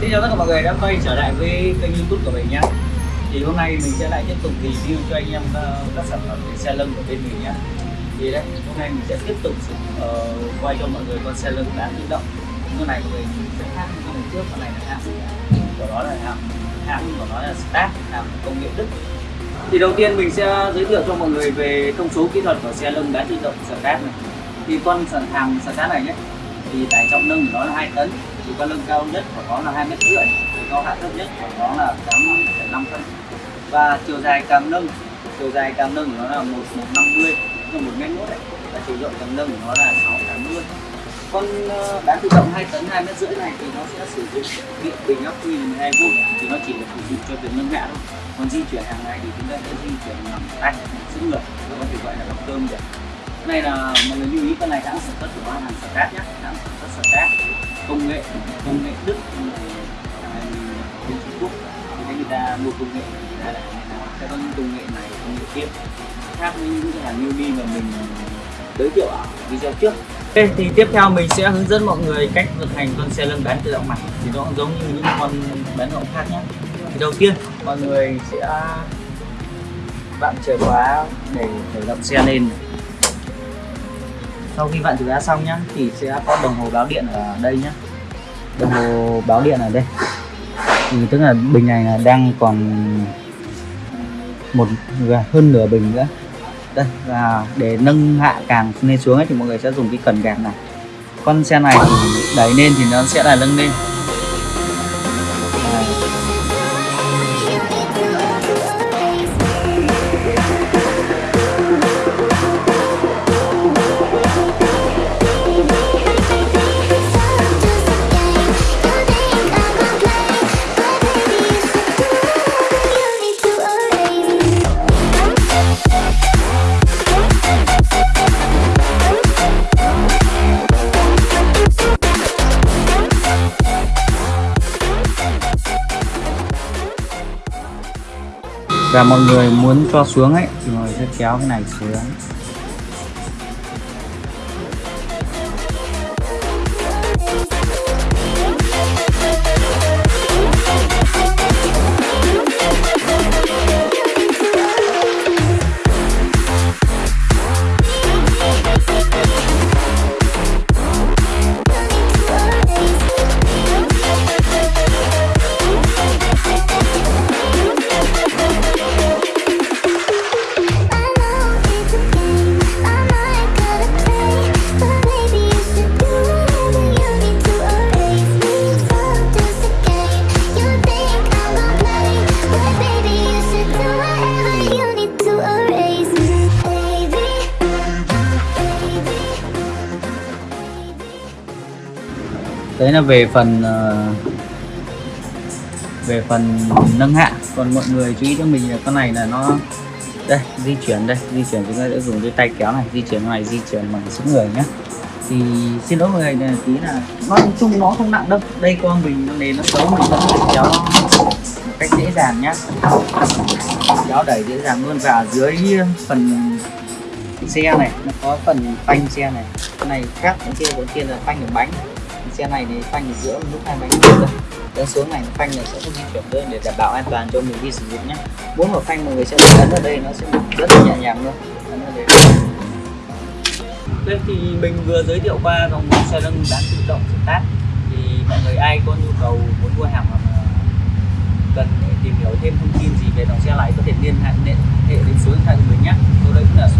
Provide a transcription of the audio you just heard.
Xin chào tất cả mọi người đã quay trở lại với kênh youtube của mình nhé Thì hôm nay mình sẽ lại tiếp tục review cho anh em ờ, các sản phẩm về xe lưng của bên mình nhé Thì đây, hôm nay mình sẽ tiếp tục uh, quay cho mọi người con xe lưng đã tự động. Con này của mình sẽ khác với con trước, con này là hãng của nó là hãng hãng của nó là Start, hãng công nghệ Đức. Thì đầu tiên mình sẽ giới thiệu cho mọi người về thông số kỹ thuật của xe lưng đá tự động Start này. Thì con sản hàng Start này nhé thì tải trọng nâng của nó là 2 tấn thì con lưng cao nhất của nó là hai mét rưỡi cao hạ thấp nhất của nó là 8,5 phân. Và chiều dài cam nâng chiều dài cam nâng của nó là một một năm mươi là một mét mốt đấy. Và chiều rộng cam nâng của nó là 680 con vâng, ờ, bán tự động 2 tấn 2 mét rưỡi này thì nó sẽ sử dụng điện bình ắc quy 12 v thì nó chỉ được sử dụng cho việc nâng hạ thôi. Còn di chuyển hàng ngày thì chúng ta sẽ di chuyển bằng tay sức người có thể gọi là động cơm được này là mọi người lưu ý cái này hãng sản xuất của hàng Start nhé hãng sản xuất Start công nghệ công nghệ Đức à, bên Trung Quốc. Thì người ta mua công nghệ thì ra là sẽ có những công nghệ này công nghệ kia. Khác với những cái hàng newbie mà mình giới thiệu ở video trước. Ok, thì tiếp theo mình sẽ hướng dẫn mọi người cách vận hành con xe lăn bán tự động mặt thì nó cũng giống như những con bán động khác nhé thì đầu tiên mọi người sẽ bạn chìa khóa để khởi động xe lên sau khi vặn chìa ra xong nhá thì sẽ có đồng hồ báo điện ở đây nhá, đồng hồ báo điện ở đây. Thì tức là bình này là đang còn một à, hơn nửa bình nữa. Đây và để nâng hạ càng lên xuống ấy, thì mọi người sẽ dùng cái cần gạt này. Con xe này thì đẩy lên thì nó sẽ là nâng lên. Và mọi người muốn cho xuống ấy, thì mọi người sẽ kéo cái này xuống. Đấy là về phần uh, về phần nâng hạ còn mọi người chú ý cho mình là con này là nó đây di chuyển đây di chuyển chúng ta sẽ dùng cái tay kéo này di chuyển này di chuyển bằng sức người nhé thì xin lỗi mọi người là tí là nói chung nó không nặng đâu. Đây con mình nền nó xấu mình vẫn phải kéo một cách dễ dàng nhá. Kéo đẩy dễ dàng luôn. Và dưới phần xe này nó có phần phanh xe này. Cái này khác cái kia đầu kia là phanh ở bánh xe này thì phanh ở giữa lúc hai bánh đây đến xuống này phanh này sẽ không di chuyển lên để đảm bảo an toàn cho mình đi sử dụng nhé. Muốn một phanh mọi người sẽ ấn ở đây nó sẽ rất là nhẹ nhàng luôn. Ấn ở đây. Đây thì mình vừa giới thiệu qua dòng xe nâng bán tự động start thì mọi người ai có nhu cầu muốn mua hàng hoặc cần để tìm hiểu thêm thông tin gì về dòng xe này có thể liên hệ hệ đến số điện thoại của mình nhé. Tôi đây cũng là số